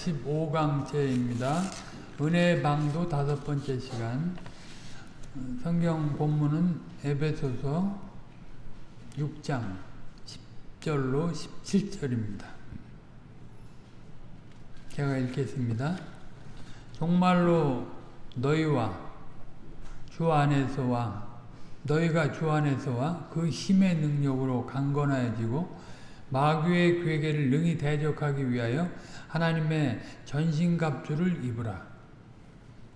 15강째입니다. 은혜의 방도 다섯 번째 시간. 성경 본문은 에베소서 6장 10절로 17절입니다. 제가 읽겠습니다. 정말로 너희와 주 안에서와 너희가 주 안에서와 그 힘의 능력으로 강건하여지고 마귀의 괴계를 능히 대적하기 위하여 하나님의 전신갑주를 입으라.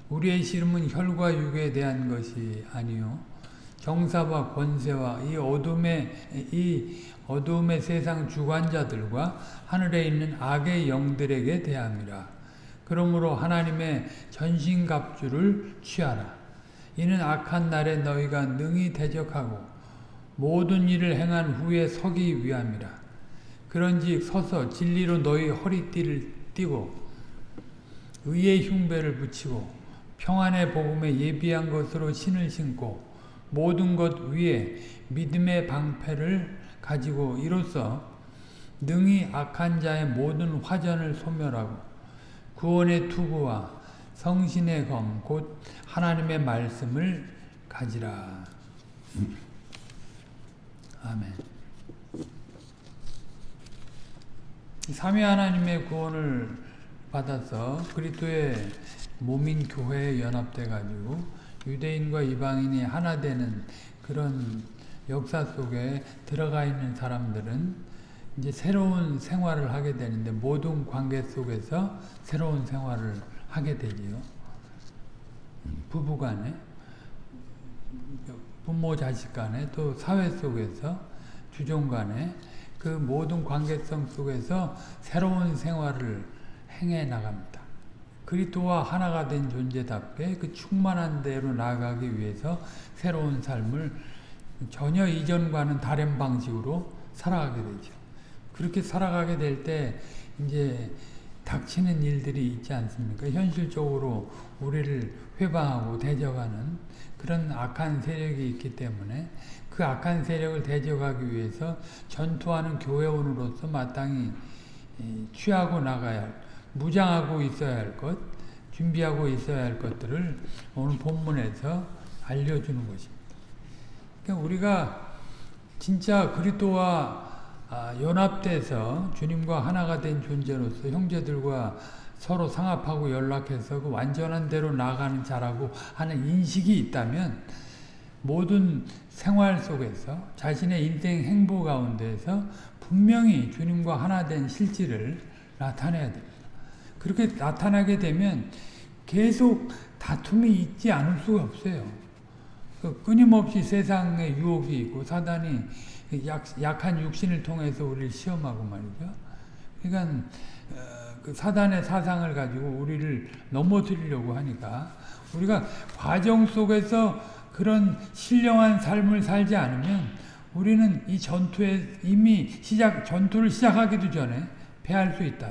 우리의 씨름은 혈과 육에 대한 것이 아니요 정사와 권세와 이 어둠의 이 어둠의 세상 주관자들과 하늘에 있는 악의 영들에게 대함이라. 그러므로 하나님의 전신갑주를 취하라. 이는 악한 날에 너희가 능히 대적하고 모든 일을 행한 후에 서기 위함이라. 그런지 서서 진리로 너희 허리띠를 띠고 의의 흉배를 붙이고 평안의 복음에 예비한 것으로 신을 신고 모든 것 위에 믿음의 방패를 가지고 이로써 능히 악한 자의 모든 화전을 소멸하고 구원의 투구와 성신의 검 곧 하나님의 말씀을 가지라. 아멘. 삼위 하나님의 구원을 받아서 그리스도의 몸인 교회에 연합돼 가지고 유대인과 이방인이 하나 되는 그런 역사 속에 들어가 있는 사람들은 이제 새로운 생활을 하게 되는데 모든 관계 속에서 새로운 생활을 하게 되지요. 부부 간에 부모 자식 간에 또 사회 속에서 주종 간에 그 모든 관계성 속에서 새로운 생활을 행해 나갑니다. 그리스도와 하나가 된 존재답게 그 충만한 대로 나아가기 위해서 새로운 삶을 전혀 이전과는 다른 방식으로 살아가게 되죠. 그렇게 살아가게 될 때 이제 닥치는 일들이 있지 않습니까? 현실적으로 우리를 회방하고 대적하는 그런 악한 세력이 있기 때문에 그 악한 세력을 대적하기 위해서 전투하는 교회원으로서 마땅히 취하고 나가야 할, 무장하고 있어야 할 것, 준비하고 있어야 할 것들을 오늘 본문에서 알려주는 것입니다. 그러니까 우리가 진짜 그리스도와 연합돼서 주님과 하나가 된 존재로서 형제들과 서로 상합하고 연락해서 그 완전한 대로 나가는 자라고 하는 인식이 있다면 모든 생활 속에서 자신의 인생 행보 가운데서 분명히 주님과 하나 된 실질을 나타내야 됩니다. 그렇게 나타나게 되면 계속 다툼이 있지 않을 수가 없어요. 끊임없이 세상에 유혹이 있고 사단이 약, 약한 육신을 통해서 우리를 시험하고 말이죠. 그러니까 그 사단의 사상을 가지고 우리를 넘어뜨리려고 하니까 우리가 과정 속에서 그런 신령한 삶을 살지 않으면 우리는 이 전투에 이미 시작 전투를 시작하기도 전에 패할 수 있다.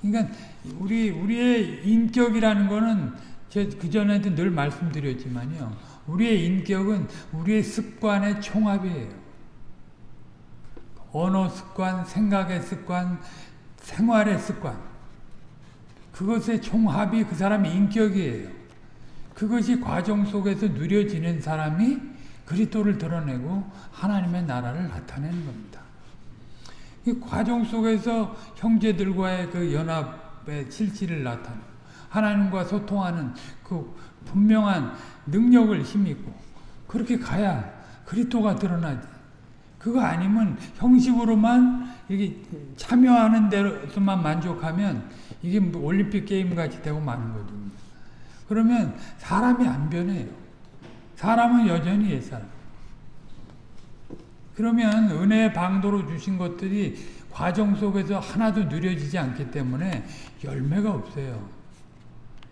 그러니까 우리 우리의 인격이라는 거는 제그 전에도 늘 말씀드렸지만요. 우리의 인격은 우리의 습관의 총합이에요. 언어 습관, 생각의 습관, 생활의 습관. 그것의 총합이 그 사람의 인격이에요. 그것이 과정 속에서 누려지는 사람이 그리스도를 드러내고 하나님의 나라를 나타내는 겁니다. 이 과정 속에서 형제들과의 그 연합의 실질을 나타내 하나님과 소통하는 그 분명한 능력을 힘입고 그렇게 가야 그리스도가 드러나지. 그거 아니면 형식으로만 이게 참여하는 데서만 만족하면 이게 뭐 올림픽 게임 같이 되고 마는 거거든요. 그러면 사람이 안 변해요. 사람은 여전히 옛사람. 그러면 은혜의 방도로 주신 것들이 과정 속에서 하나도 누려지지 않기 때문에 열매가 없어요.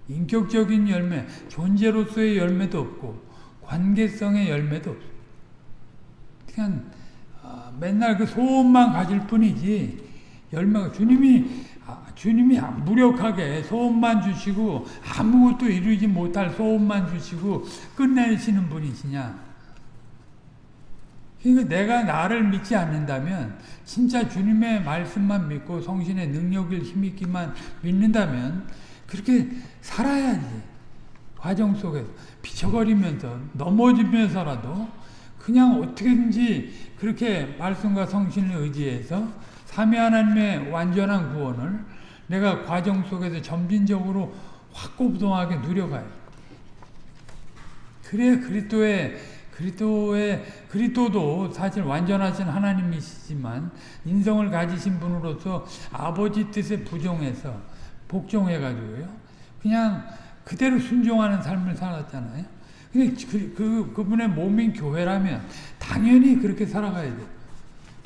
인격적인 열매, 존재로서의 열매도 없고 관계성의 열매도 없어요. 그냥 맨날 그 소원만 가질 뿐이지 열매가 주님이 주님이 무력하게 소원만 주시고 아무것도 이루지 못할 소원만 주시고 끝내시는 분이시냐? 그러니까 내가 나를 믿지 않는다면 진짜 주님의 말씀만 믿고 성신의 능력을 힘있기만 믿는다면 그렇게 살아야지. 과정 속에서 비쳐거리면서 넘어지면서라도 그냥 어떻게든지 그렇게 말씀과 성신을 의지해서 삼위 하나님의 완전한 구원을 내가 과정 속에서 점진적으로 확고부동하게 누려가요. 그래 그리스도의 그리스도의 그리스도도 사실 완전하신 하나님이시지만 인성을 가지신 분으로서 아버지 뜻에 부정해서 복종해 가지고요. 그냥 그대로 순종하는 삶을 살았잖아요. 근데 그, 그 그분의 몸인 교회라면 당연히 그렇게 살아가야 돼.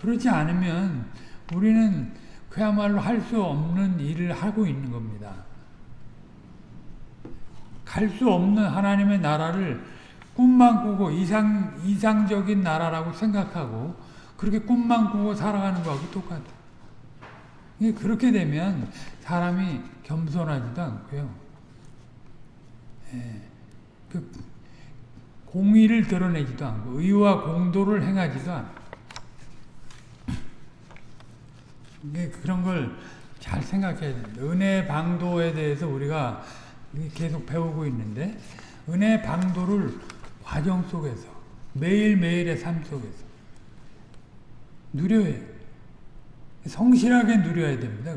그렇지 않으면 우리는 그야말로 할 수 없는 일을 하고 있는 겁니다. 갈 수 없는 하나님의 나라를 꿈만 꾸고 이상, 이상적인 나라라고 생각하고 그렇게 꿈만 꾸고 살아가는 거하고 똑같아. 그렇게 되면 사람이 겸손하지도 않고요. 예, 그 공의를 드러내지도 않고 의와 공도를 행하지도 않고 그런 걸 잘 생각해야 됩니다. 은혜 방도에 대해서 우리가 계속 배우고 있는데 은혜 방도를 과정 속에서 매일매일의 삶 속에서 누려야 성실하게 누려야 됩니다.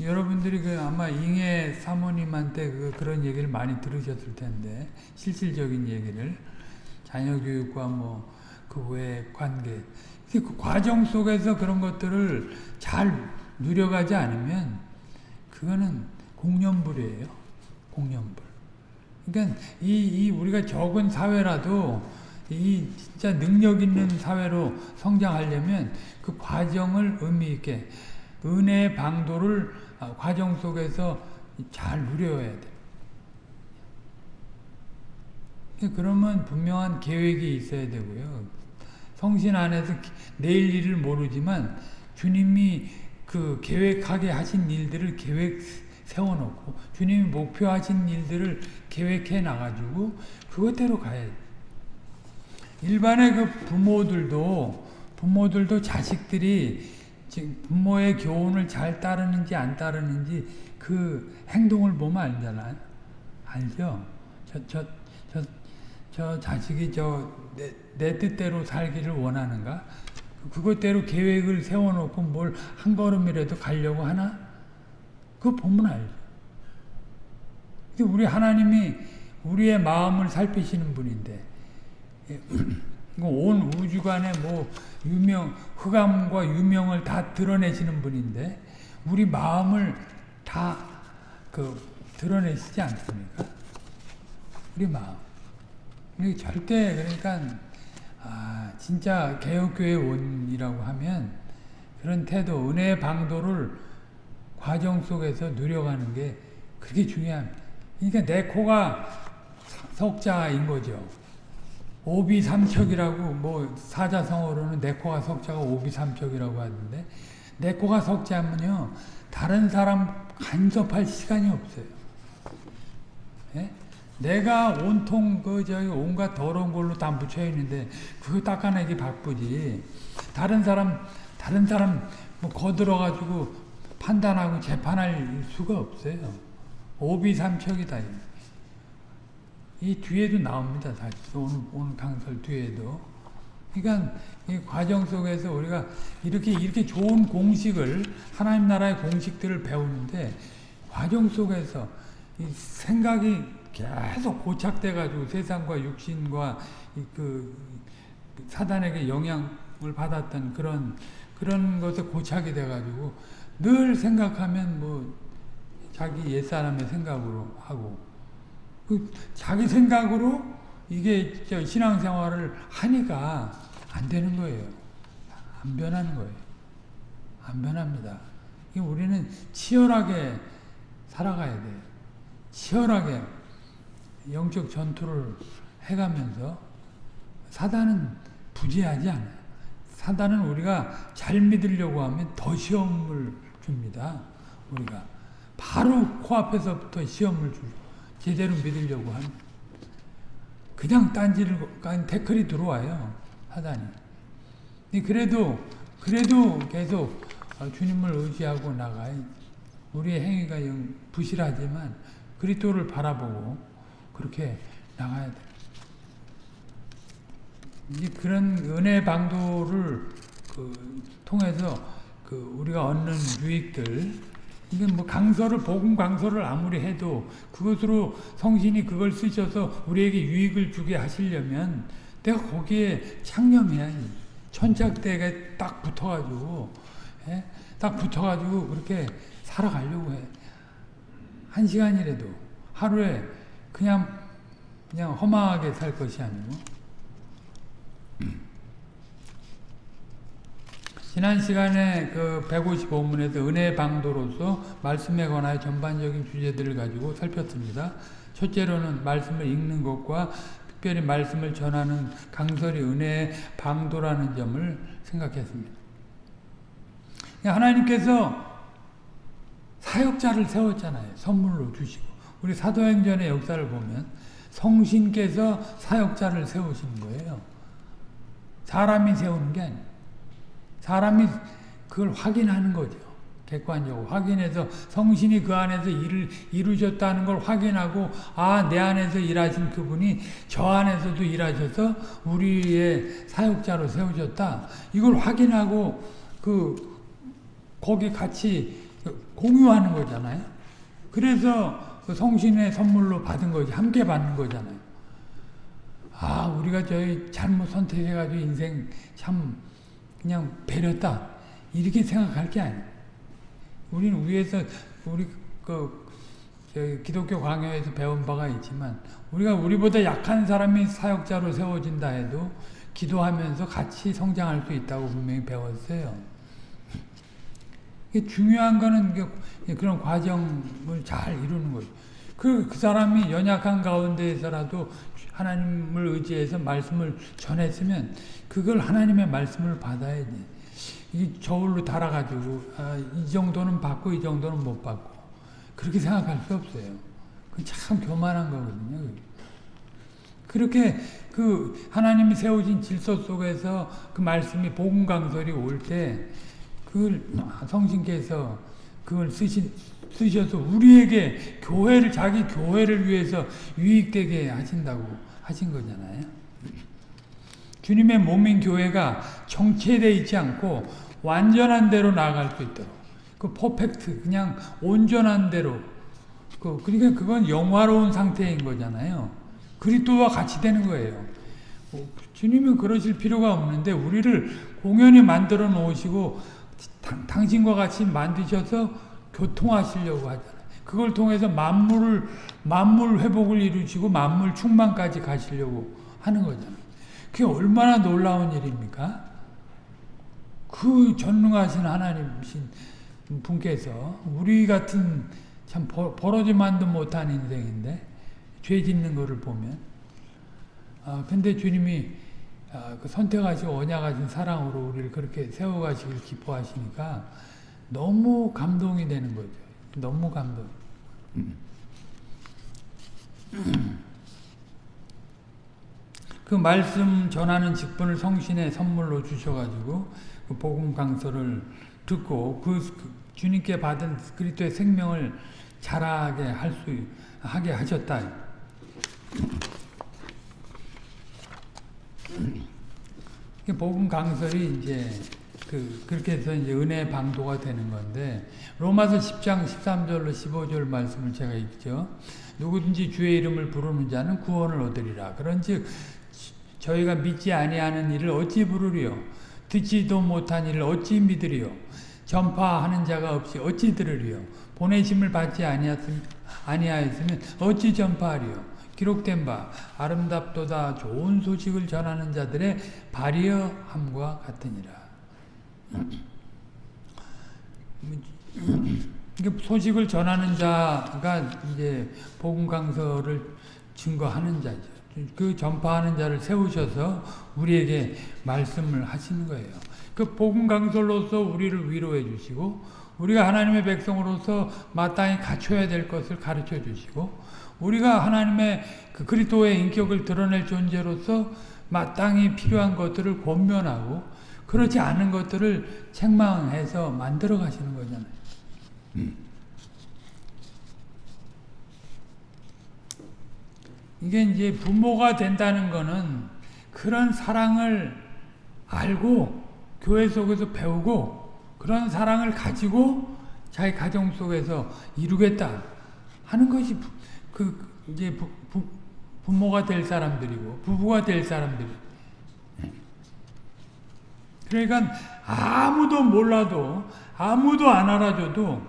여러분들이 그 아마 잉해 사모님한테 그 그런 얘기를 많이 들으셨을 텐데 실질적인 얘기를 자녀 교육과 뭐 그 외 관계 그 과정 속에서 그런 것들을 잘 누려가지 않으면 그거는 공연불이에요. 공연불. 그러니까 이, 이 우리가 적은 사회라도 이 진짜 능력 있는 사회로 성장하려면 그 과정을 의미 있게 은혜의 방도를 과정 속에서 잘 누려야 돼. 그러면 분명한 계획이 있어야 되고요. 성신 안에서 내일 일을 모르지만 주님이 그 계획하게 하신 일들을 계획 세워놓고 주님이 목표하신 일들을 계획해 나가지고 그것대로 가야 돼. 일반의 그 부모들도 부모들도 자식들이 부모의 교훈을 잘 따르는지 안 따르는지 그 행동을 보면 알잖아요. 알죠? 저, 저, 저, 저 자식이 저, 내, 내 뜻대로 살기를 원하는가? 그것대로 계획을 세워놓고 뭘 한 걸음이라도 가려고 하나? 그거 보면 알죠. 우리 하나님이 우리의 마음을 살피시는 분인데, 온 우주간에 뭐 유명, 흑암과 유명을 다 드러내시는 분인데, 우리 마음을 다 그 드러내시지 않습니까? 우리 마음. 절대 그러니까 아, 진짜 개혁교회 원이라고 하면 그런 태도, 은혜의 방도를 과정 속에서 누려가는 게 그게 중요합니다. 그러니까 내 코가 석자인 거죠. 오비삼척이라고 뭐 사자성어로는 내 코가 석자가 오비삼척이라고 하는데 내 코가 석자면요 다른 사람 간섭할 시간이 없어요. 예? 내가 온통 그 저기 온갖 더러운 걸로 다 묻혀 있는데 그거 닦아내기 바쁘지. 다른 사람 다른 사람 뭐 거들어 가지고 판단하고 재판할 수가 없어요. 오비삼척이다. 이 뒤에도 나옵니다. 사실 오늘 오늘 강설 뒤에도. 그러니까 이 과정 속에서 우리가 이렇게 이렇게 좋은 공식을 하나님 나라의 공식들을 배우는데 과정 속에서 이 생각이 계속 고착돼 가지고 세상과 육신과 그 사단에게 영향을 받았던 그런 그런 것에 고착이 돼 가지고 늘 생각하면 뭐 자기 옛사람의 생각으로 하고 그 자기 생각으로 이게 신앙생활을 하니까 안 되는 거예요. 안 변하는 거예요. 안 변합니다. 우리는 치열하게 살아가야 돼요. 치열하게 영적 전투를 해가면서 사단은 부재하지 않아요. 사단은 우리가 잘 믿으려고 하면 더 시험을 줍니다. 우리가 바로 코앞에서부터 시험을 주고 제대로 믿으려고 하면 그냥 딴지를 태클이 들어와요. 사단이. 그래도 그래도 계속 주님을 의지하고 나가야 우리의 행위가 부실하지만 그리스도를 바라보고 그렇게 나가야 돼. 이제 그런 은혜 방도를 그 통해서 그 우리가 얻는 유익들 이게 뭐 강서를 복음 강서를 아무리 해도 그것으로 성신이 그걸 쓰셔서 우리에게 유익을 주게 하시려면 내가 거기에 창념해야 천작대에 딱 붙어가지고 예? 딱 붙어가지고 그렇게 살아가려고 해. 한 시간이라도 하루에 그냥 그냥 허망하게 살 것이 아니고 지난 시간에 그 155문에서 은혜 방도로서 말씀에 관하여 전반적인 주제들을 가지고 살폈습니다. 첫째로는 말씀을 읽는 것과 특별히 말씀을 전하는 강설이 은혜의 방도라는 점을 생각했습니다. 하나님께서 사역자를 세웠잖아요. 선물로 주시고. 우리 사도행전의 역사를 보면 성신께서 사역자를 세우시는 거예요. 사람이 세우는 게 아니에요. 사람이 그걸 확인하는 거죠. 객관적으로 확인해서 성신이 그 안에서 일을 이루셨다는 걸 확인하고 아 내 안에서 일하신 그분이 저 안에서도 일하셔서 우리의 사역자로 세우셨다. 이걸 확인하고 그 거기 같이 공유하는 거잖아요. 그래서 그 성신의 선물로 받은 거지 함께 받는 거잖아요. 아 우리가 저희 잘못 선택해가지고 인생 참 그냥 배렸다. 이렇게 생각할 게 아니에요. 우리는 위에서 우리 그 기독교 강요에서 배운 바가 있지만 우리가 우리보다 약한 사람이 사역자로 세워진다 해도 기도하면서 같이 성장할 수 있다고 분명히 배웠어요. 중요한 거는 그런 과정을 잘 이루는 거죠. 그, 그 사람이 연약한 가운데에서라도 하나님을 의지해서 말씀을 전했으면 그걸 하나님의 말씀을 받아야 돼. 이 저울로 달아가지고 아, 이 정도는 받고 이 정도는 못 받고 그렇게 생각할 수 없어요. 그참 교만한 거거든요. 그렇게 그 하나님이 세우신 질서 속에서 그 말씀이 복음 강설이 올 때 그걸 성신께서 그걸 쓰신 쓰셔서 우리에게 교회를 자기 교회를 위해서 유익되게 하신다고 하신 거잖아요. 주님의 몸인 교회가 정체되어 있지 않고 완전한 대로 나아갈 수 있도록 그 퍼펙트 그냥 온전한 대로 그 그러니까 그건 영화로운 상태인 거잖아요. 그리스도와 같이 되는 거예요. 뭐 주님은 그러실 필요가 없는데 우리를 공연히 만들어 놓으시고 당 신과 같이 만드셔서 교통하시려고 하잖아요. 그걸 통해서 만물을 만물 회복을 이루시고 만물 충만까지 가시려고 하는 거잖아요. 그게 얼마나 놀라운 일입니까? 그 전능하신 하나님이신 분께서 우리 같은 참 벌어지만도 못한 인생인데 죄 짓는 것을 보면 아 근데 주님이 아, 그 선택하시고 언약하신 사랑으로 우리를 그렇게 세워가시길 기뻐하시니까 너무 감동이 되는 거죠. 너무 감동. 그 말씀 전하는 직분을 성신의 선물로 주셔가지고 그 복음 강서를 듣고 그, 그 주님께 받은 그리스도의 생명을 자라게 할 수 하게 하셨다. 복음 강설이 이제 그 그렇게 해서 이제 은혜 방도가 되는 건데 로마서 10장 13절로 15절 말씀을 제가 읽죠. 누구든지 주의 이름을 부르는 자는 구원을 얻으리라. 그런 즉 저희가 믿지 아니하는 일을 어찌 부르리요? 듣지도 못한 일을 어찌 믿으리요? 전파하는 자가 없이 어찌 들으리요? 보내심을 받지 아니하였으면 어찌 전파하리요? 기록된 바 아름답도다 좋은 소식을 전하는 자들의 발이함과 같으니라. 소식을 전하는 자가 이제 복음 강서를 증거하는 자죠. 그 전파하는 자를 세우셔서 우리에게 말씀을 하시는 거예요. 그 복음 강설로서 우리를 위로해 주시고 우리가 하나님의 백성으로서 마땅히 갖춰야 될 것을 가르쳐 주시고 우리가 하나님의 그 그리스도의 인격을 드러낼 존재로서 마땅히 필요한 것들을 권면하고 그렇지 않은 것들을 책망해서 만들어 가시는 거잖아요. 이게 이제 부모가 된다는 거는 그런 사랑을 알고 교회 속에서 배우고 그런 사랑을 가지고 자기 가정 속에서 이루겠다 하는 것이 그 이제 부, 부, 부모가 될 사람들이고 부부가 될 사람들이 그러니까 아무도 몰라도 아무도 안 알아줘도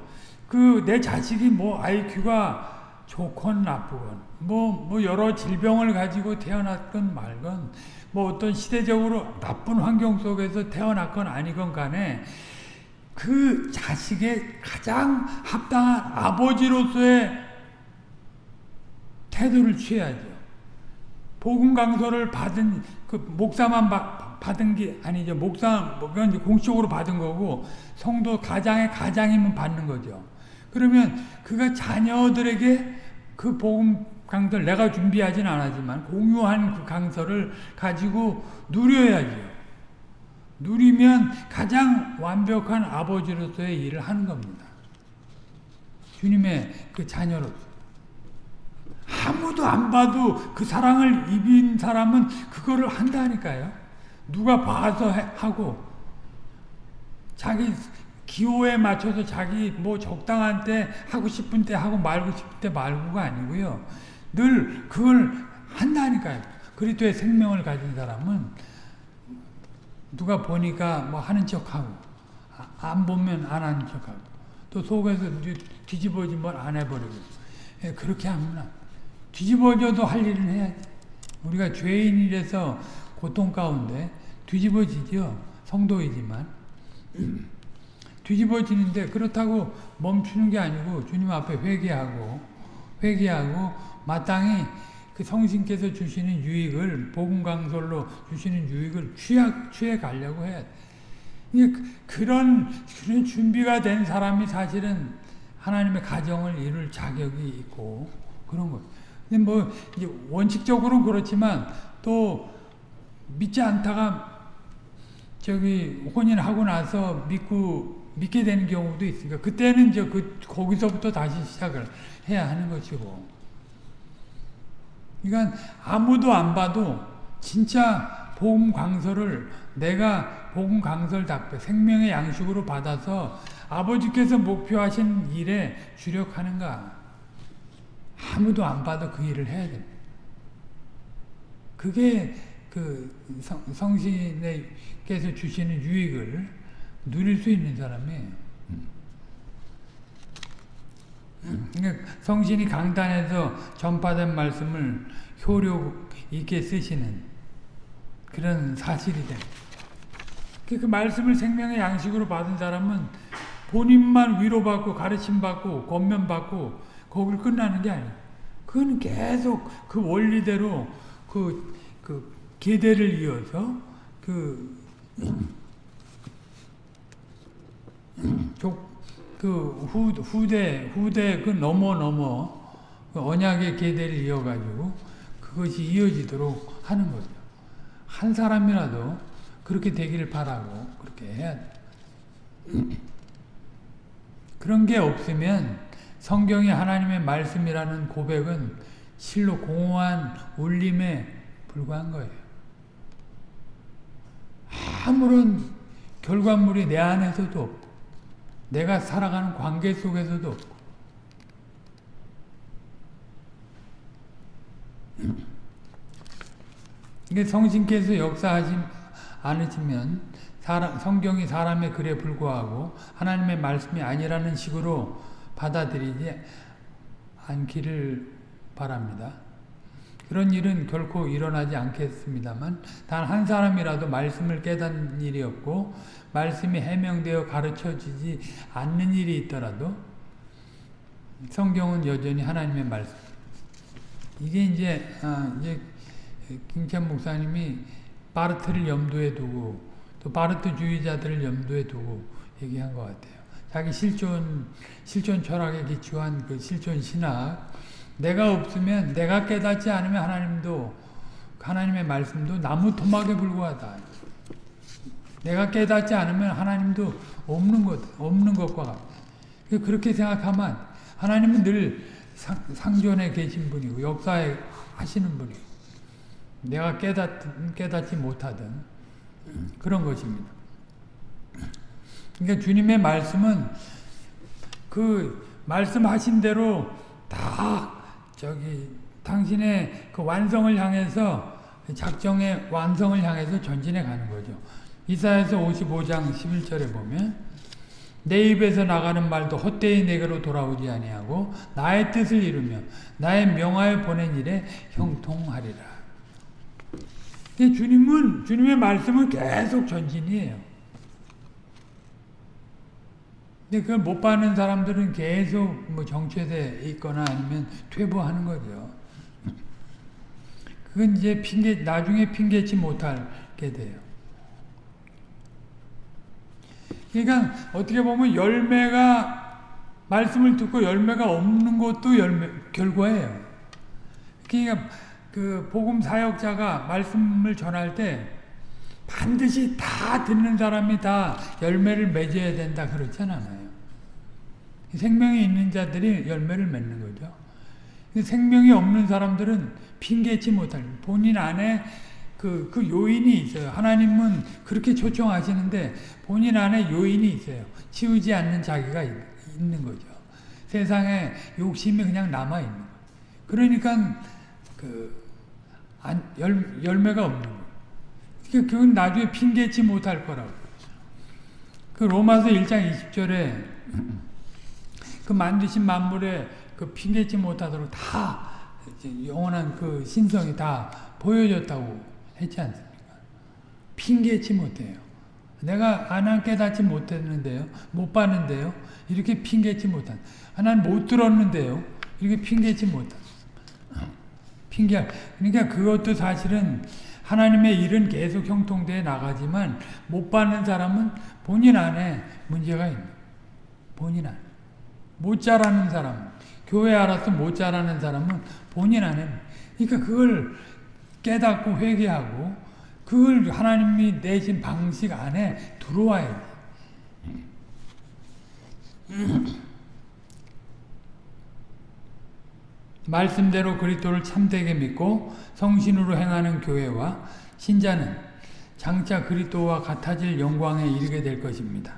그 내 자식이 뭐 IQ가 좋건 나쁘건 뭐, 뭐 여러 질병을 가지고 태어났건 말건 뭐 어떤 시대적으로 나쁜 환경 속에서 태어났건 아니건 간에 그 자식의 가장 합당한 아버지로서의 태도를 취해야죠. 복음 강서를 받은 그 목사만 바, 받은 게 아니죠. 목사 그건 공식적으로 받은 거고 성도 가장의 가장이면 받는 거죠. 그러면 그가 자녀들에게 그 복음 강서를 내가 준비하진 않았지만 공유한 그 강서를 가지고 누려야죠. 누리면 가장 완벽한 아버지로서의 일을 하는 겁니다. 주님의 그 자녀로서. 아무도 안 봐도 그 사랑을 입인 사람은 그거를 한다니까요. 누가 봐서 해, 하고 자기 기호에 맞춰서 자기 뭐 적당한 때 하고 싶은 때 하고 말고 싶을 때 말고가 아니고요. 늘 그걸 한다니까요. 그리스도의 생명을 가진 사람은 누가 보니까 뭐 하는 척하고 안 보면 안 하는 척하고 또 속에서 뒤집어지면 안 해버리고 예, 그렇게 하면 뒤집어져도 할 일은 해야지. 우리가 죄인이라서 고통 가운데 뒤집어지죠. 성도이지만. 뒤집어지는데 그렇다고 멈추는 게 아니고 주님 앞에 회개하고 회개하고 마땅히 그 성신께서 주시는 유익을 복음 강설로 주시는 유익을 취해, 취해 가려고 해. 그런 그런 준비가 된 사람이 사실은 하나님의 가정을 이룰 자격이 있고 그런 거. 근데 뭐 원칙적으로는 그렇지만 또 믿지 않다가 저기 혼인하고 나서 믿고 믿게 되는 경우도 있으니까 그때는 이제 그 거기서부터 다시 시작을 해야 하는 것이고. 그러니까 아무도 안 봐도 진짜 복음 강서를 내가 복음 강설답게 생명의 양식으로 받아서 아버지께서 목표하신 일에 주력하는가 아무도 안 봐도 그 일을 해야 돼. 그게 그 성, 성신께서 주시는 유익을 누릴 수 있는 사람이에요. 그러니까 성신이 강단에서 전파된 말씀을 효력 있게 쓰시는 그런 사실이 돼. 그 말씀을 생명의 양식으로 받은 사람은 본인만 위로받고 가르침받고 권면받고 거길 끝나는 게 아니에요. 그건 계속 그 원리대로 그, 그 계대를 이어서 그, 그 후, 후대, 후대 그 넘어 넘어 그 언약의 계대를 이어가지고 그것이 이어지도록 하는 거죠. 한 사람이라도 그렇게 되기를 바라고 그렇게 해야 돼. 그런 게 없으면 성경이 하나님의 말씀이라는 고백은 실로 공허한 울림에 불과한 거예요. 아무런 결과물이 내 안에서도 없고 내가 살아가는 관계 속에서도 없고 이게 성신께서 역사하지 않으시면 사람, 성경이 사람의 글에 불과하고 하나님의 말씀이 아니라는 식으로 받아들이지 않기를 바랍니다. 그런 일은 결코 일어나지 않겠습니다만 단 한 사람이라도 말씀을 깨닫는 일이 없고 말씀이 해명되어 가르쳐지지 않는 일이 있더라도 성경은 여전히 하나님의 말씀. 이게 이제 아, 이제 김찬 목사님이 바르트를 염두에 두고 또 바르트주의자들을 염두에 두고 얘기한 것 같아요. 자기 실존 실존 철학에 기초한 그 실존 신학 내가 없으면 내가 깨닫지 않으면 하나님도 하나님의 말씀도 나무 토막에 불과하다. 내가 깨닫지 않으면 하나님도 없는 것, 없는 것과 같다. 그렇게 생각하면 하나님은 늘 상, 상존에 계신 분이고 역사에 하시는 분이고 내가 깨닫, 깨닫지 못하던 그런 것입니다. 그러니까 주님의 말씀은 그 말씀하신 대로 다 저기 당신의 그 완성을 향해서 작정의 완성을 향해서 전진해 가는 거죠. 이사야서 55장 11절에 보면 내 입에서 나가는 말도 헛되이 내게로 돌아오지 아니하고 나의 뜻을 이루며 나의 명하여 보낸 일에 형통하리라. 주님은 주님의 말씀은 계속 전진이에요. 근데 그걸 못 받는 사람들은 계속 뭐 정체돼 있거나 아니면 퇴보하는 거죠. 그건 이제 핑계 나중에 핑계치 못하게 돼요. 그러니까 어떻게 보면 열매가 말씀을 듣고 열매가 없는 것도 열매 결과예요. 그러니까 그 복음 사역자가 말씀을 전할 때 반드시 다 듣는 사람이 다 열매를 맺어야 된다 그렇잖아요. 생명이 있는 자들이 열매를 맺는 거죠. 생명이 없는 사람들은 핑계치 못할 본인 안에 그, 그 요인이 있어요. 하나님은 그렇게 초청하시는데 본인 안에 요인이 있어요. 치우지 않는 자기가 있 는 거죠. 세상에 욕심이 그냥 남아있는 거예요. 그러니까 그 안, 열, 열매가 없는 거예요. 그러니까 그건 나중에 핑계치 못할 거라고. 그 로마서 1장 20절에 그 만드신 만물에 그 핑계치 못하도록 다 영원한 그 신성이 다 보여졌다고 했지 않습니까? 핑계치 못해요. 내가 하나 깨닫지 못했는데요. 못 봤는데요. 이렇게 핑계치 못한. 하나는 못 들었는데요. 이렇게 핑계치 못한. 핑계. 그러니까 그것도 사실은 하나님의 일은 계속 형통돼 나가지만 못 받는 사람은 본인 안에 문제가 있는 본인 안에. 못 자라는 사람, 교회 알아서 못 자라는 사람은 본인 안에. 그러니까 그걸 깨닫고 회개하고 그걸 하나님이 내신 방식 안에 들어와야 돼. 말씀대로 그리스도를 참되게 믿고 성신으로 행하는 교회와 신자는 장차 그리스도와 같아질 영광에 이르게 될 것입니다.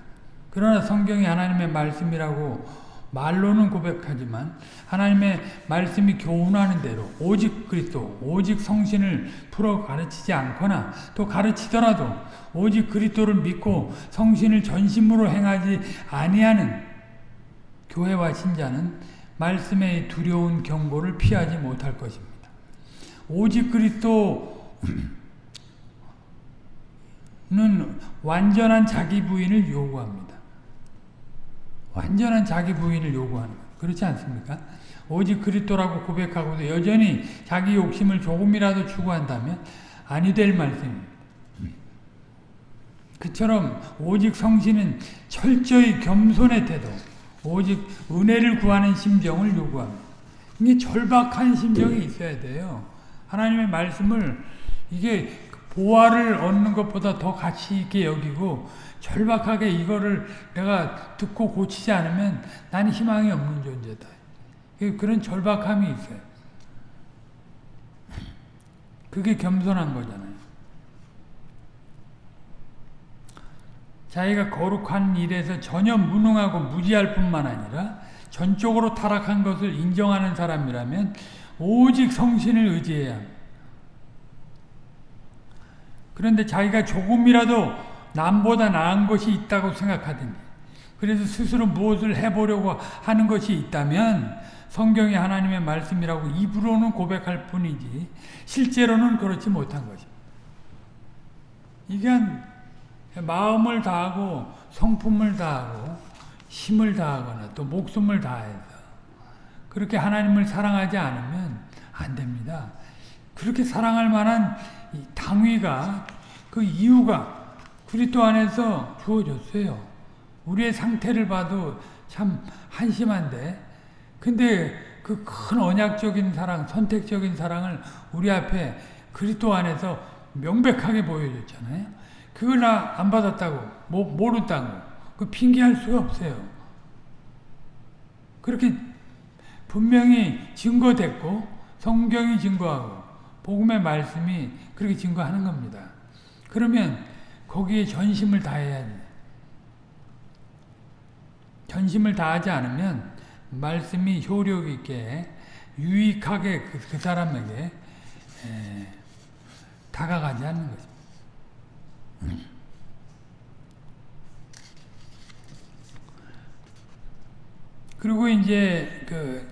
그러나 성경이 하나님의 말씀이라고 말로는 고백하지만 하나님의 말씀이 교훈하는 대로 오직 그리스도, 오직 성신을 풀어 가르치지 않거나 또 가르치더라도 오직 그리스도를 믿고 성신을 전심으로 행하지 아니하는 교회와 신자는 말씀의 두려운 경고를 피하지 못할 것입니다. 오직 그리스도는 완전한 자기 부인을 요구합니다. 완전한 자기 부인을 요구하는 거예요. 그렇지 않습니까? 오직 그리스도라고 고백하고도 여전히 자기 욕심을 조금이라도 추구한다면 아니 될 말씀입니다. 그처럼 오직 성신은 철저히 겸손의 태도, 오직 은혜를 구하는 심정을 요구합니다. 이게 절박한 심정이 있어야 돼요. 하나님의 말씀을 이게 보화를 얻는 것보다 더 가치 있게 여기고 절박하게 이거를 내가 듣고 고치지 않으면 나는 희망이 없는 존재다. 그런 절박함이 있어요. 그게 겸손한 거잖아요. 자기가 거룩한 일에서 전혀 무능하고 무지할 뿐만 아니라 전적으로 타락한 것을 인정하는 사람이라면 오직 성신을 의지해야 합니다. 그런데 자기가 조금이라도 남보다 나은 것이 있다고 생각하든지 그래서 스스로 무엇을 해보려고 하는 것이 있다면 성경이 하나님의 말씀이라고 입으로는 고백할 뿐이지 실제로는 그렇지 못한 것입니다. 이게 마음을 다하고 성품을 다하고 힘을 다하거나 또 목숨을 다해서 그렇게 하나님을 사랑하지 않으면 안 됩니다. 그렇게 사랑할 만한 당위가 그 이유가 그리스도 안에서 주어졌어요. 우리의 상태를 봐도 참 한심한데 근데 그 큰 언약적인 사랑, 선택적인 사랑을 우리 앞에 그리스도 안에서 명백하게 보여줬잖아요. 그걸 나 안 받았다고 모, 모른다고 그 핑계할 수가 없어요. 그렇게 분명히 증거됐고 성경이 증거하고 복음의 말씀이 그렇게 증거하는 겁니다. 그러면 거기에 전심을 다해야 돼. 전심을 다하지 않으면 말씀이 효력 있게 유익하게 그, 그 사람에게 에, 다가가지 않는 것입니다. 그리고 이제 그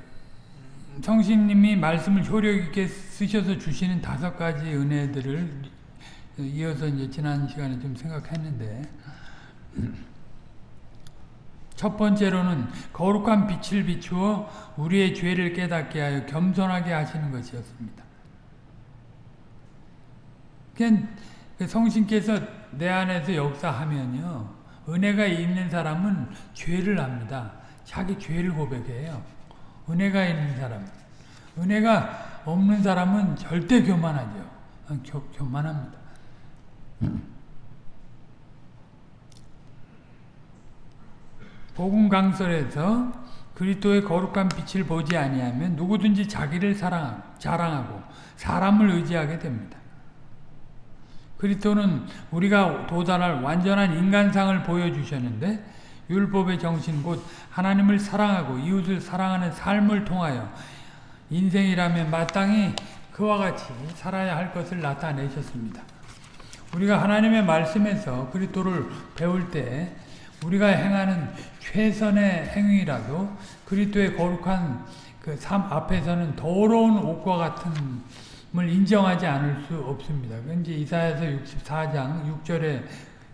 성신님이 말씀을 효력 있게 쓰셔서 주시는 다섯 가지 은혜들을 이어서 이제 지난 시간에 좀 생각했는데 첫 번째로는 거룩한 빛을 비추어 우리의 죄를 깨닫게 하여 겸손하게 하시는 것이었습니다. 그 성신께서 내 안에서 역사하면요. 은혜가 있는 사람은 죄를 합니다. 자기 죄를 고백해요. 은혜가 있는 사람. 은혜가 없는 사람은 절대 교만하죠. 교, 교만합니다. 복음 강설에서 그리스도의 거룩한 빛을 보지 아니하면 누구든지 자기를 사랑하고 자랑하고 사람을 의지하게 됩니다. 그리스도는 우리가 도달할 완전한 인간상을 보여주셨는데 율법의 정신 곧 하나님을 사랑하고 이웃을 사랑하는 삶을 통하여 인생이라면 마땅히 그와 같이 살아야 할 것을 나타내셨습니다. 우리가 하나님의 말씀에서 그리스도를 배울 때 우리가 행하는 최선의 행위라도 그리스도의 거룩한 그 삶 앞에서는 더러운 옷과 같은 을 인정하지 않을 수 없습니다. 이제 이사야서 64장 6절에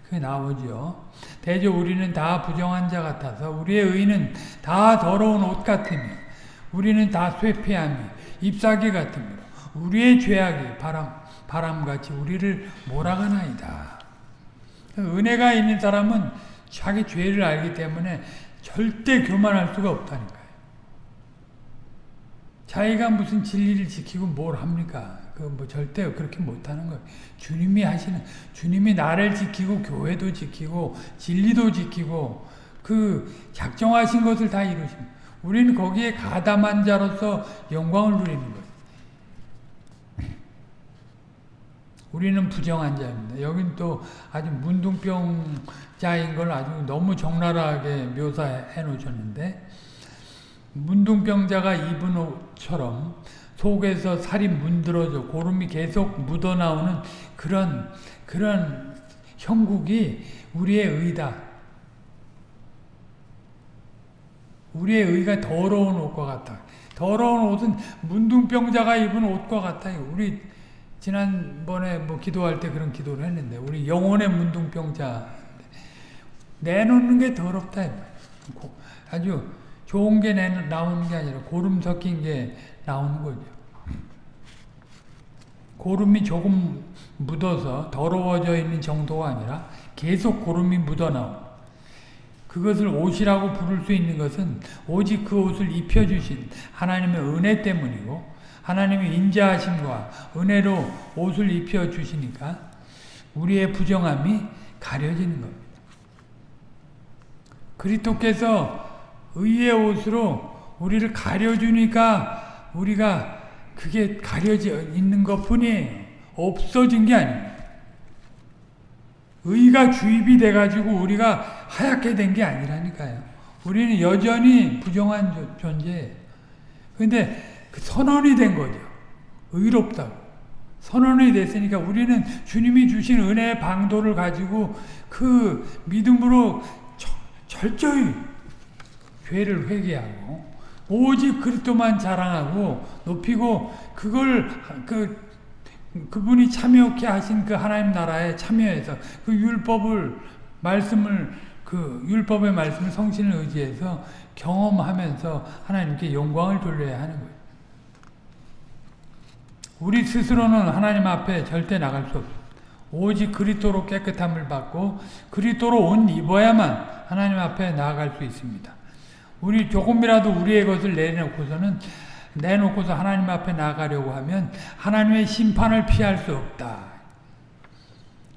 그 나오죠. 대저 우리는 다 부정한 자 같아서 우리의 의는 다 더러운 옷 같으며 우리는 다 쇠폐함이 잎사귀 같으므로 우리의 죄악이 바람 바람같이 우리를 몰아가나이다. 은혜가 있는 사람은 자기 죄를 알기 때문에 절대 교만할 수가 없다니까요. 자기가 무슨 진리를 지키고 뭘 합니까? 그 뭐 절대 그렇게 못하는 거예요. 주님이 하시는 주님이 나를 지키고 교회도 지키고 진리도 지키고 그 작정하신 것을 다 이루십니다. 우리는 거기에 가담한 자로서 영광을 누리는 거예요. 우리는 부정한 자입니다. 여긴 또 아주 문둥병자인 걸 아주 너무 적나라하게 묘사해 놓으셨는데 문둥병자가 입은 옷처럼 속에서 살이 문드러져 고름이 계속 묻어나오는 그런 그런 형국이 우리의 의다. 우리의 의가 더러운 옷과 같아. 더러운 옷은 문둥병자가 입은 옷과 같아요. 우리 지난번에 뭐 기도할 때 그런 기도를 했는데 우리 영혼의 문둥병자 내놓는 게 더럽다. 아주 좋은 게 나오는 게 아니라 고름 섞인 게 나오는 거죠. 고름이 조금 묻어서 더러워져 있는 정도가 아니라 계속 고름이 묻어나오 그것을 옷이라고 부를 수 있는 것은 오직 그 옷을 입혀주신 하나님의 은혜 때문이고 하나님의 인자하심과 은혜로 옷을 입혀 주시니까 우리의 부정함이 가려지는 겁니다. 그리스께서 의의 옷으로 우리를 가려주니까 우리가 그게 가려져 있는 것 뿐이에요. 없어진 게 아닙니다. 의가 주입이 돼가지고 우리가 하얗게 된 게 아니라니까요. 우리는 여전히 부정한 존재예요. 근데 그 선언이 된 거죠. 의롭다고. 선언이 됐으니까 우리는 주님이 주신 은혜의 방도를 가지고 그 믿음으로 철저히 죄를 회개하고 오직 그리스도만 자랑하고 높이고 그걸 그 그분이 참여케 하신 그 하나님 나라에 참여해서 그 율법을 말씀을 그 율법의 말씀을 성신을 의지해서 경험하면서 하나님께 영광을 돌려야 하는 거예요. 우리 스스로는 하나님 앞에 절대 나갈 수 없어요. 오직 그리스도로 깨끗함을 받고 그리스도로 옷 입어야만 하나님 앞에 나아갈 수 있습니다. 우리 조금이라도 우리의 것을 내놓고서는 내놓고서 하나님 앞에 나가려고 하면 하나님의 심판을 피할 수 없다.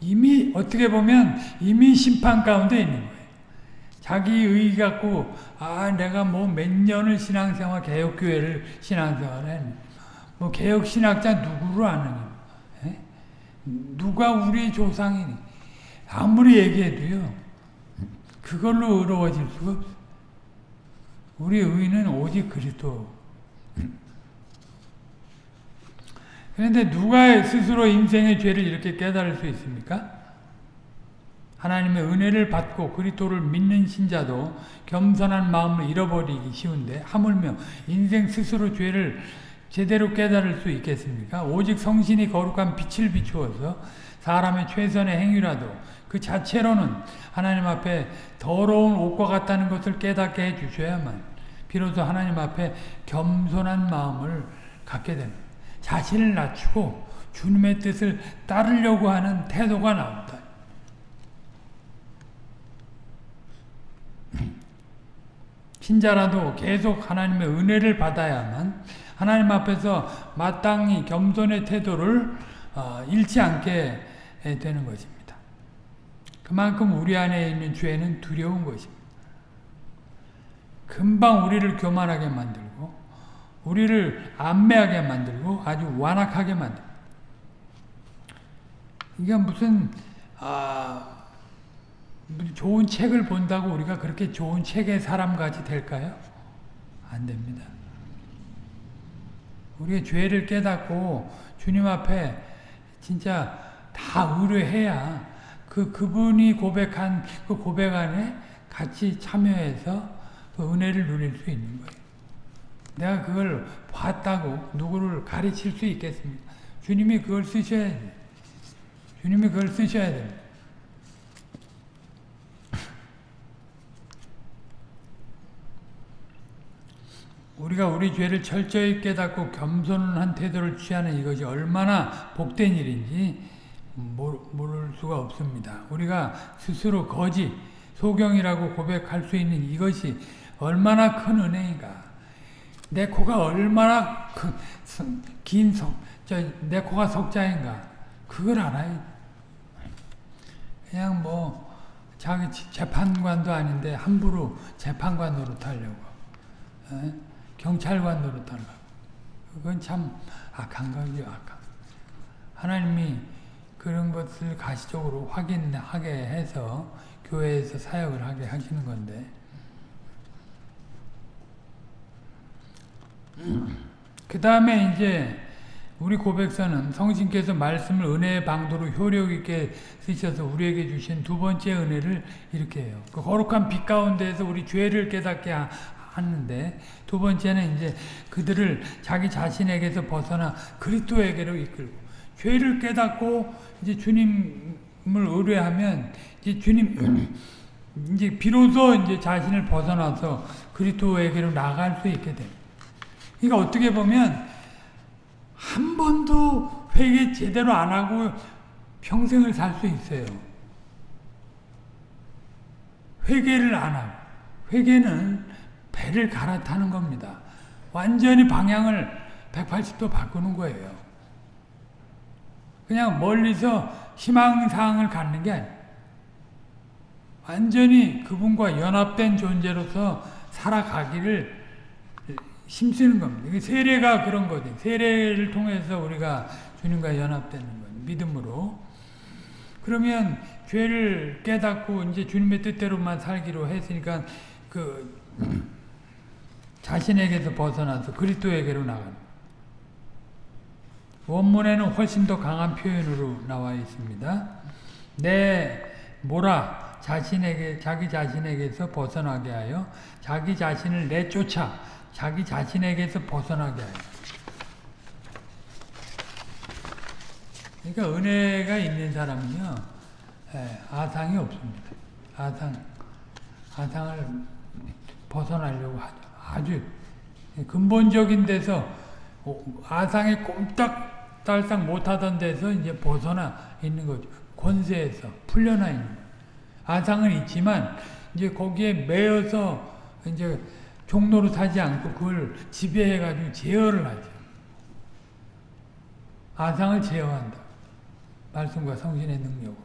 이미 어떻게 보면 이미 심판 가운데 있는 거예요. 자기 의 갖고 아 내가 뭐 몇 년을 신앙생활 개혁교회를 신앙생활을 뭐 개혁 신학자 누구를 아느냐? 에? 누가 우리 조상이니? 아무리 얘기해도요. 그걸로 의로워질 수가 없어. 우리 의는 오직 그리스도. 그런데 누가 스스로 인생의 죄를 이렇게 깨달을 수 있습니까? 하나님의 은혜를 받고 그리스도를 믿는 신자도 겸손한 마음을 잃어버리기 쉬운데 하물며 인생 스스로 죄를 제대로 깨달을 수 있겠습니까? 오직 성신이 거룩한 빛을 비추어서 사람의 최선의 행위라도 그 자체로는 하나님 앞에 더러운 옷과 같다는 것을 깨닫게 해 주셔야만 비로소 하나님 앞에 겸손한 마음을 갖게 됩니다. 자신을 낮추고 주님의 뜻을 따르려고 하는 태도가 나온다. 신자라도 계속 하나님의 은혜를 받아야만 하나님 앞에서 마땅히 겸손의 태도를 잃지 않게 되는 것입니다. 그만큼 우리 안에 있는 죄는 두려운 것입니다. 금방 우리를 교만하게 만들고 우리를 안매하게 만들고 아주 완악하게 만들고 이게 무슨 아 좋은 책을 본다고 우리가 그렇게 좋은 책의 사람같이 될까요? 안 됩니다. 우리의 죄를 깨닫고 주님 앞에 진짜 다 의뢰해야 그 그분이 고백한 그 고백 안에 같이 참여해서 그 은혜를 누릴 수 있는 거예요. 내가 그걸 봤다고 누구를 가르칠 수 있겠습니까? 주님이 그걸 쓰셔야 돼. 주님이 그걸 쓰셔야 됩니다. 우리가 우리 죄를 철저히 깨닫고 겸손한 태도를 취하는 이것이 얼마나 복된 일인지 모를 수가 없습니다. 우리가 스스로 거짓, 소경이라고 고백할 수 있는 이것이 얼마나 큰 은혜인가. 내 코가 얼마나 긴 석, 내 코가 석자인가. 그걸 알아야 그냥 뭐 자기 재판관도 아닌데 함부로 재판관 노릇하려고. 에? 경찰관 노릇하려고. 그건 참 악한 거죠. 악한. 하나님이 그런 것을 가시적으로 확인하게 해서 교회에서 사역을 하게 하시는 건데 그 다음에 이제 우리 고백서는 성신께서 말씀을 은혜의 방도로 효력 있게 쓰셔서 우리에게 주신 두 번째 은혜를 이렇게 해요. 그 거룩한 빛 가운데에서 우리 죄를 깨닫게 하는데 두 번째는 이제 그들을 자기 자신에게서 벗어나 그리스도에게로 이끌고 죄를 깨닫고 이제 주님을 의뢰하면 이제 주님 이제 비로소 이제 자신을 벗어나서 그리스도에게로 나갈 수 있게 됩니다. 그러니까 어떻게 보면 한 번도 회개 제대로 안 하고 평생을 살 수 있어요. 회개를 안 하고 회개는 배를 갈아타는 겁니다. 완전히 방향을 180도 바꾸는 거예요. 그냥 멀리서 희망사항을 갖는 게 아니에요. 완전히 그분과 연합된 존재로서 살아가기를 힘쓰는 겁니다. 세례가 그런 거죠. 세례를 통해서 우리가 주님과 연합되는 거죠. 믿음으로. 그러면 죄를 깨닫고 이제 주님의 뜻대로만 살기로 했으니까 그 자신에게서 벗어나서 그리스도에게로 나갑니다. 원문에는 훨씬 더 강한 표현으로 나와 있습니다. 내 뭐라 자신에게 자기 자신에게서 벗어나게 하여 자기 자신을 내쫓아 자기 자신에게서 벗어나게 하여. 그러니까 은혜가 있는 사람은요 예, 아상이 없습니다. 아상 아상을 벗어나려고 하죠. 아주 근본적인 데서 아상에 꼼짝달싹 못하던 데서 이제 벗어나 있는 거죠. 권세에서 풀려나 있는 거예요. 아상은 있지만 이제 거기에 매여서 이제 종로로 타지 않고 그걸 지배해가지고 제어를 하죠. 아상을 제어한다. 말씀과 성신의 능력으로.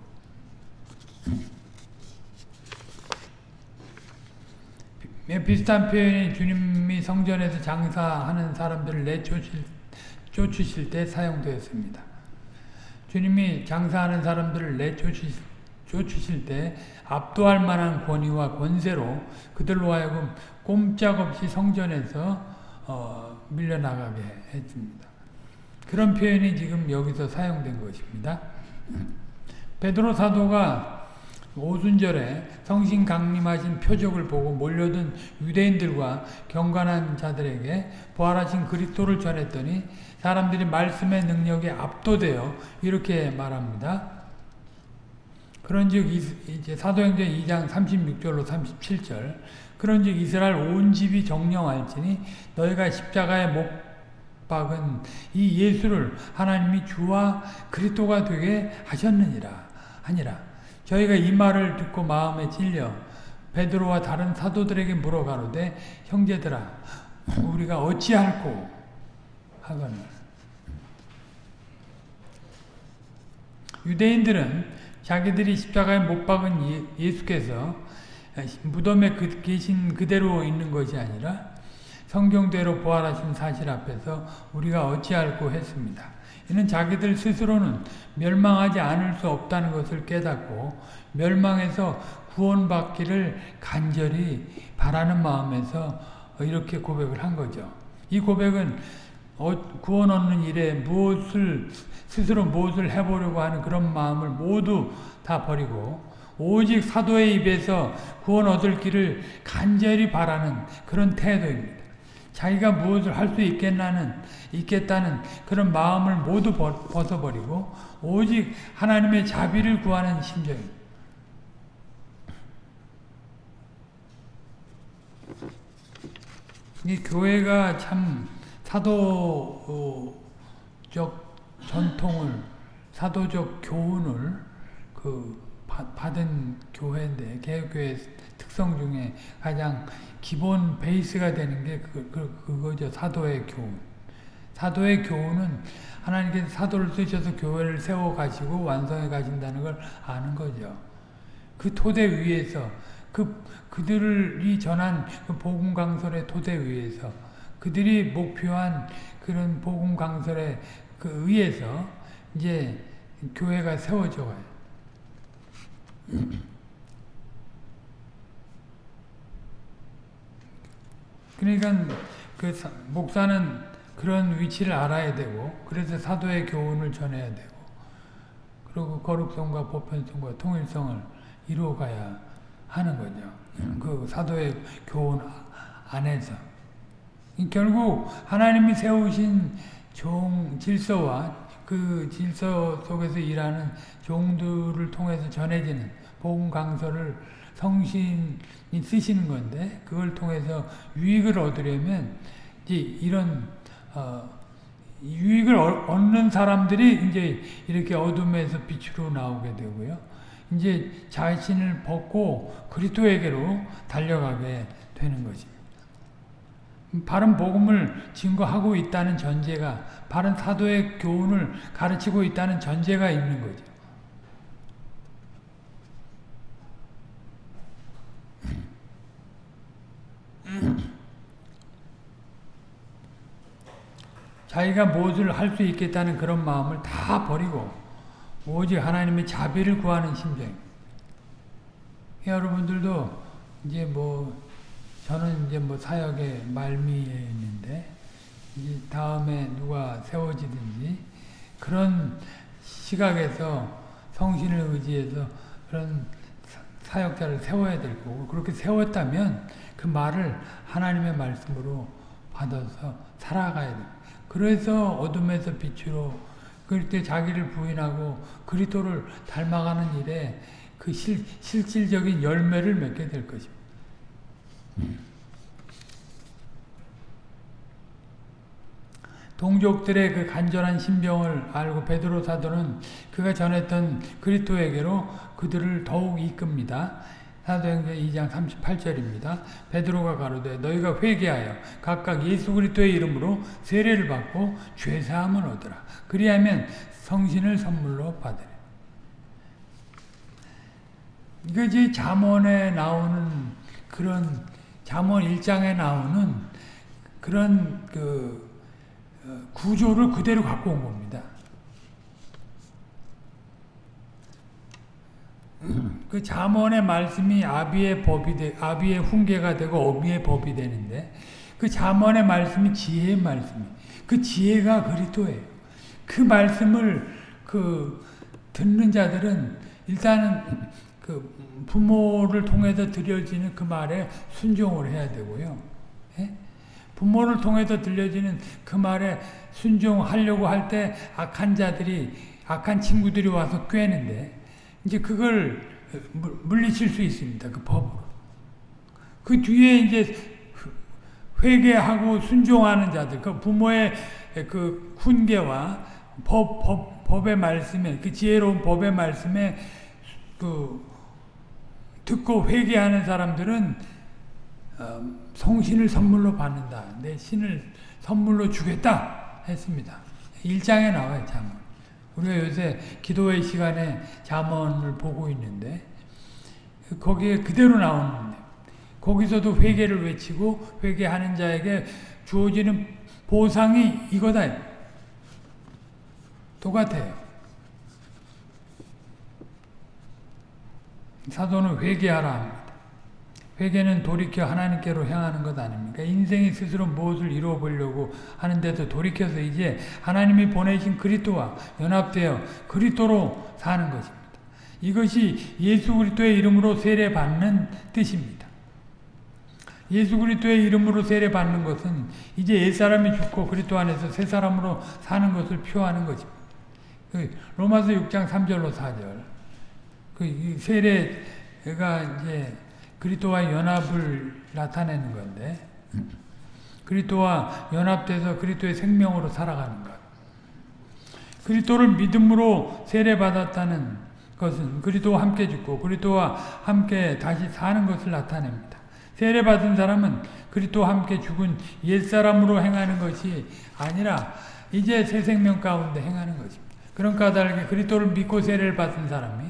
비슷한 표현이 주님이 성전에서 장사하는 사람들을 내쫓으실 쫓으실 때 사용되었습니다. 주님이 장사하는 사람들을 내쫓으실 쫓으실 때 압도할 만한 권위와 권세로 그들로 하여금 꼼짝없이 성전에서 어, 밀려나가게 했습니다. 그런 표현이 지금 여기서 사용된 것입니다. 베드로 사도가 오순절에 성신 강림하신 표적을 보고 몰려든 유대인들과 경건한 자들에게 부활하신 그리스도를 전했더니 사람들이 말씀의 능력에 압도되어 이렇게 말합니다. 그런즉 이제 사도행전 2장 36절로 37절 그런즉 이스라엘 온 집이 정령할지니 너희가 십자가에 못 박은 이 예수를 하나님이 주와 그리스도가 되게 하셨느니라 하니라 저희가 이 말을 듣고 마음에 찔려 베드로와 다른 사도들에게 물어가로되 형제들아 우리가 어찌할꼬 하거늘 유대인들은 자기들이 십자가에 못 박은 예, 수께서 무덤에 그, 계신 그대로 있는 것이 아니라 성경대로 부활하신 사실 앞에서 우리가 어찌할꼬 했습니다. 이는 자기들 스스로는 멸망하지 않을 수 없다는 것을 깨닫고 멸망해서 구원받기를 간절히 바라는 마음에서 이렇게 고백을 한 거죠. 이 고백은 어, 구원 얻는 일에 무엇을 스스로 무엇을 해보려고 하는 그런 마음을 모두 다 버리고 오직 사도의 입에서 구원 얻을 길을 간절히 바라는 그런 태도입니다. 자기가 무엇을 할 수 있겠나는 있겠다는 그런 마음을 모두 벗어버리고 오직 하나님의 자비를 구하는 심정입니다. 이 교회가 참 사도적 전통을 사도적 교훈을 그 받은 교회인데 개혁교회 특성 중에 가장 기본 베이스가 되는 게 그, 그, 그거죠. 사도의 교훈. 사도의 교훈은 하나님께서 사도를 쓰셔서 교회를 세워 가시고 완성해 가신다는 걸 아는 거죠. 그 토대 위에서 그 그들이 전한 그 복음 강설의 토대 위에서 그들이 목표한 그런 복음 강설의 그 의에서 이제 교회가 세워져 가요. 그러니까 그 목사는 그런 위치를 알아야 되고 그래서 사도의 교훈을 전해야 되고 그리고 거룩성과 보편성과 통일성을 이루어가야 하는 거죠. 그 사도의 교훈 안에서 결국 하나님이 세우신 종 질서와 그 질서 속에서 일하는 종들을 통해서 전해지는 복음 강서를 성신이 쓰시는 건데 그걸 통해서 유익을 얻으려면 이제 이런 어, 유익을 얻는 사람들이 이제 이렇게 어둠에서 빛으로 나오게 되고요. 이제 자신을 벗고 그리스도에게로 달려가게 되는 것입니다. 바른 복음을 증거하고 있다는 전제가 바른 사도의 교훈을 가르치고 있다는 전제가 있는 거죠. 자기가 무엇을 할 수 있겠다는 그런 마음을 다 버리고 오직 하나님의 자비를 구하는 심정. 여러분들도 이제 뭐 저는 이제 뭐 사역의 말미에 있는데 이제 다음에 누가 세워지든지 그런 시각에서 성신을 의지해서 그런 사역자를 세워야 될 거고 그렇게 세웠다면 그 말을 하나님의 말씀으로 받아서 살아가야 돼. 그래서 어둠에서 빛으로 그럴 때 자기를 부인하고 그리스도를 닮아가는 일에 그 실, 실질적인 열매를 맺게 될 것입니다. 동족들의 그 간절한 신병을 알고 베드로 사도는 그가 전했던 그리스도에게로 그들을 더욱 이끕니다. 사도행전 2장 38절입니다. 베드로가 가로되 너희가 회개하여 각각 예수 그리스도의 이름으로 세례를 받고 죄 사함을 얻으라. 그리하면 성신을 선물로 받으라. 이것이 잠언에 나오는 그런 잠언 1장에 나오는 그런 그 어, 구조를 그대로 갖고 온 겁니다. 그 잠언의 말씀이 아비의 법이 되, 아비의 훈계가 되고 어미의 법이 되는데 그 잠언의 말씀이 지혜의 말씀이 그 지혜가 그리스도예요. 그 말씀을 그 듣는 자들은 일단은 그 부모를 통해서 들려지는 그 말에 순종을 해야 되고요. 예? 부모를 통해서 들려지는 그 말에 순종하려고 할 때 악한 자들이 악한 친구들이 와서 꿰는데 이제 그걸 물리칠 수 있습니다. 그 법으로. 그 뒤에 이제 회개하고 순종하는 자들, 그 부모의 그 훈계와 법, 법, 법의 말씀에, 그 지혜로운 법의 말씀에 그 듣고 회개하는 사람들은 어, 성신을 선물로 받는다. 내 신을 선물로 주겠다 했습니다. 1장에 나와요, 잠언. 우리가 요새 기도의 시간에 잠언을 보고 있는데 거기에 그대로 나오는데 거기서도 회개를 외치고 회개하는 자에게 주어지는 보상이 이거다. 똑같아요. 사도는 회개하라. 회개는 돌이켜 하나님께로 향하는 것 아닙니까? 인생이 스스로 무엇을 이루어 보려고 하는데도 돌이켜서 이제 하나님이 보내신 그리스도와 연합되어 그리스도로 사는 것입니다. 이것이 예수 그리스도의 이름으로 세례 받는 뜻입니다. 예수 그리스도의 이름으로 세례 받는 것은 이제 옛 사람이 죽고 그리스도 안에서 새 사람으로 사는 것을 표하는 것입니다. 그 로마서 6장 3절로 4절. 그 세례가 이제 그리스도와 연합을 나타내는 건데 그리스도와 연합돼서 그리스도의 생명으로 살아가는 것. 그리스도를 믿음으로 세례 받았다는 것은 그리스도와 함께 죽고 그리스도와 함께 다시 사는 것을 나타냅니다. 세례 받은 사람은 그리스도와 함께 죽은 옛 사람으로 행하는 것이 아니라 이제 새 생명 가운데 행하는 것입니다. 그런 까닭에 그리스도를 믿고 세례를 받은 사람이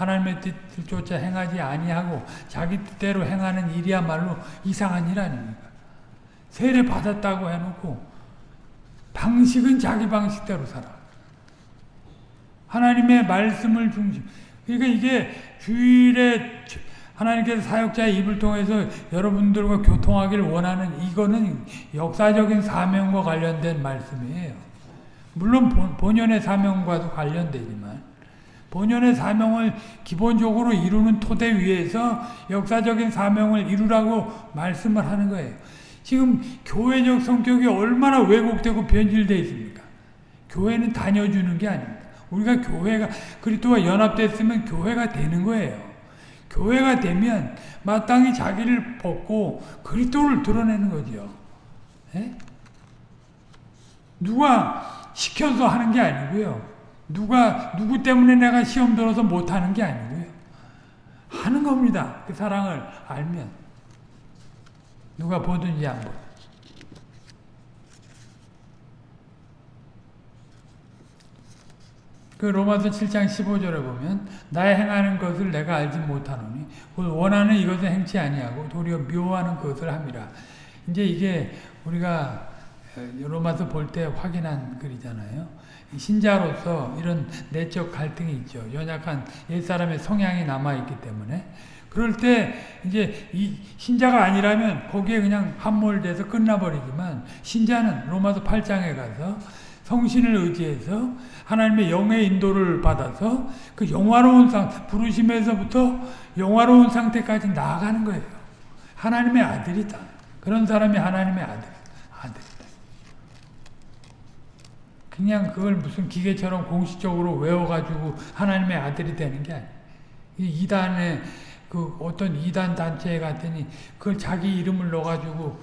하나님의 쫓아 행하지 아니하고 자기 뜻대로 행하는 일이야말로 이상한 일 아닙니까? 세례 받았다고 해놓고 방식은 자기 방식대로 살아. 하나님의 말씀을 중심. 그러니까 이게 주일에 하나님께서 사역자의 입을 통해서 여러분들과 교통하기를 원하는 이거는 역사적인 사명과 관련된 말씀이에요. 물론 본연의 사명과도 관련되지만 본연의 사명을 기본적으로 이루는 토대 위에서 역사적인 사명을 이루라고 말씀을 하는 거예요. 지금 교회적 성격이 얼마나 왜곡되고 변질되어 있습니까? 교회는 다녀주는 게 아닙니다. 우리가 교회가 그리스도와 연합됐으면 교회가 되는 거예요. 교회가 되면 마땅히 자기를 벗고 그리스도를 드러내는 거죠. 에? 누가 시켜서 하는 게 아니고요. 누가 누구 때문에 내가 시험 들어서 못하는 게 아니고요. 하는 겁니다. 그 사랑을 알면 누가 보든지 안 보든. 그 로마서 7장 15절에 보면 나의 행하는 것을 내가 알지 못하노니 원하는 이것을 행치 아니하고 도리어 묘하는 것을 함이라. 이제 이게 우리가 로마서 볼 때 확인한 글이잖아요. 신자로서 이런 내적 갈등이 있죠. 연약한 옛사람의 성향이 남아있기 때문에. 그럴 때 이제 이 신자가 아니라면 거기에 그냥 함몰돼서 끝나버리지만 신자는 로마서 8장에 가서 성신을 의지해서 하나님의 영의 인도를 받아서 그 영화로운 상, 부르심에서부터 영화로운 상태까지 나아가는 거예요. 하나님의 아들이다. 그런 사람이 하나님의 아들, 아들이다. 그냥 그걸 무슨 기계처럼 공식적으로 외워가지고 하나님의 아들이 되는 게 아니에요. 이단의 그 어떤 이단 단체 같으니 그걸 자기 이름을 넣어가지고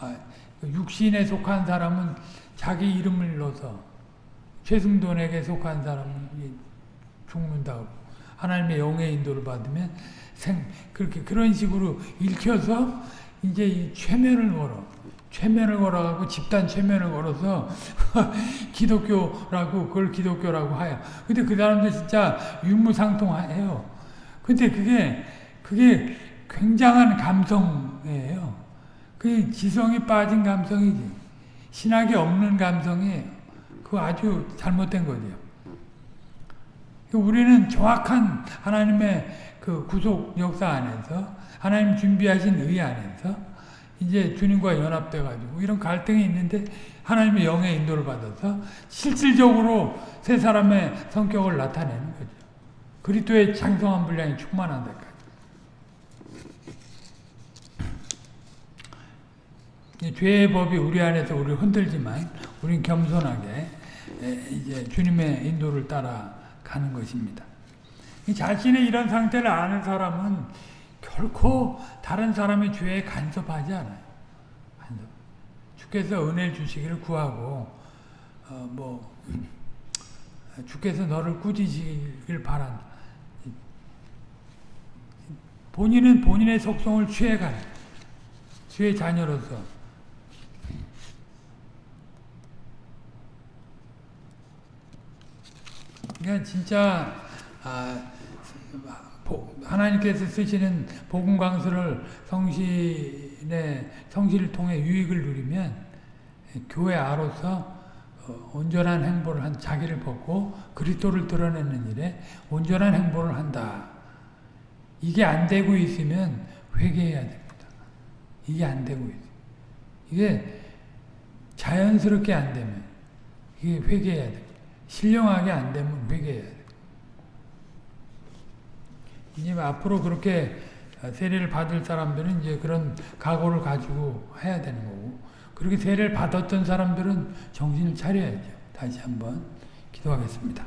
아, 그 육신에 속한 사람은 자기 이름을 넣어서 최승돈에게 속한 사람은 죽는다고 하나님의 영의 인도를 받으면 생 그렇게 그런 식으로 읽혀서 이제 이 최면을 걸어 최면을 걸어가고 집단 최면을 걸어서 기독교라고 그걸 기독교라고 해요. 근데 그 사람들 진짜 유무상통해요. 근데 그게 그게 굉장한 감성이에요. 그 지성이 빠진 감성이지. 신학이 없는 감성이에요. 그거 아주 잘못된 거죠. 우리는 정확한 하나님의 그 구속 역사 안에서 하나님 준비하신 의 안에서 이제 주님과 연합돼 가지고 이런 갈등이 있는데 하나님의 영의 인도를 받아서 실질적으로 세 사람의 성격을 나타내는 거죠. 그리스도의 장성한 분량이 충만한 데까지. 죄의 법이 우리 안에서 우리를 흔들지만 우리는 겸손하게 이제 주님의 인도를 따라 가는 것입니다. 자신의 이런 상태를 아는 사람은 결코 다른 사람의 죄에 간섭하지 않아요. 간섭. 주께서 은혜 주시기를 구하고 어, 뭐 주께서 너를 꾸짖으길 바란다. 본인은 본인의 속성을 취해가는 주의 자녀로서 그러니까 진짜 아, 하나님께서 쓰시는 복음 강서를 성신의 성신을 통해 유익을 누리면 교회 아로서 어, 온전한 행보를 한 자기를 벗고 그리스도를 드러내는 일에 온전한 행보를 한다. 이게 안 되고 있으면 회개해야 됩니다. 이게 안 되고 있어. 이게 자연스럽게 안 되면 이게 회개해야 됩니다. 신령하게 안 되면 회개해야 돼. 이제 앞으로 그렇게 세례를 받을 사람들은 이제 그런 각오를 가지고 해야 되는 거고, 그렇게 세례를 받았던 사람들은 정신을 차려야죠. 다시 한번 기도하겠습니다.